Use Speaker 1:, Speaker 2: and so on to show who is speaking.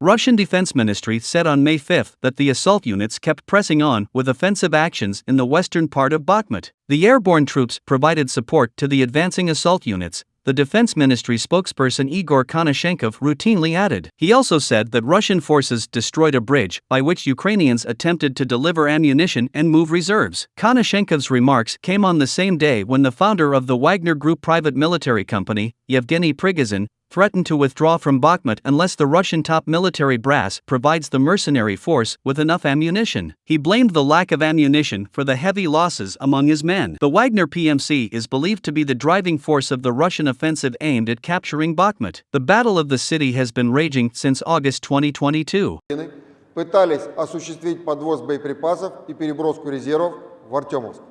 Speaker 1: Russian Defense Ministry said on May 5 that the assault units kept pressing on with offensive actions in the western part of Bakhmut. The airborne troops provided support to the advancing assault units, the defense ministry spokesperson Igor Konashenkov routinely added. He also said that Russian forces destroyed a bridge by which Ukrainians attempted to deliver ammunition and move reserves. Konashenkov's remarks came on the same day when the founder of the Wagner Group private military company, Yevgeny Prigozhin, threatened to withdraw from Bakhmut unless the Russian top military brass provides the mercenary force with enough ammunition. He blamed the lack of ammunition for the heavy losses among his men. The Wagner PMC is believed to be the driving force of the Russian offensive aimed at capturing Bakhmut. The Battle of the City has been raging since August 2022.
Speaker 2: пытались осуществить подвоз боеприпасов и переброску резервов в Артемовск.